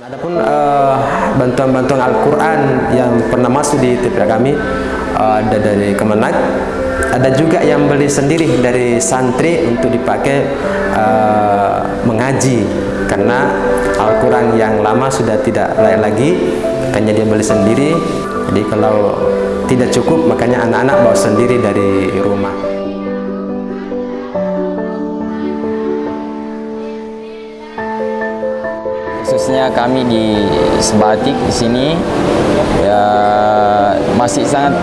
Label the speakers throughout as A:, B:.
A: Adapun eh, bantuan-bantuan Al-Quran yang pernah masuk di TPA kami uh, ada dari Kemenag, ada juga yang beli sendiri dari santri untuk dipakai uh, mengaji karena Al-Quran yang lama sudah tidak layak lagi, makanya dia beli sendiri. Jadi kalau tidak cukup, makanya anak-anak bawa sendiri dari rumah.
B: Khususnya kami di Sebatik di sini ya masih sangat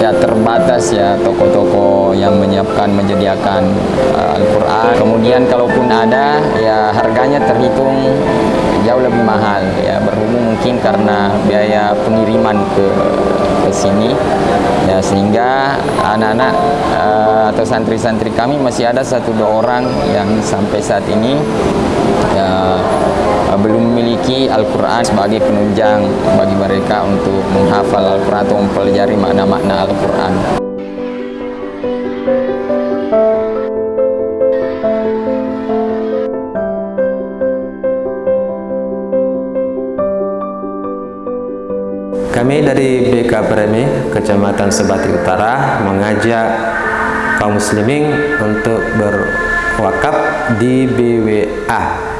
B: ya terbatas ya toko-toko yang menyiapkan menyediakan uh, Al-Qur'an. Kemudian kalaupun ada ya harganya terhitung jauh lebih mahal ya berhubung mungkin karena biaya pengiriman ke ke sini ya sehingga anak-anak uh, atau santri-santri kami masih ada satu dua orang yang sampai saat ini ya belum memiliki Al-Quran sebagai penunjang bagi mereka untuk menghafal Al-Quran atau mempelajari makna-makna Al-Quran.
A: Kami dari BK Premi, Kecamatan Sebati Utara, mengajak kaum muslimin untuk berwakaf di BWA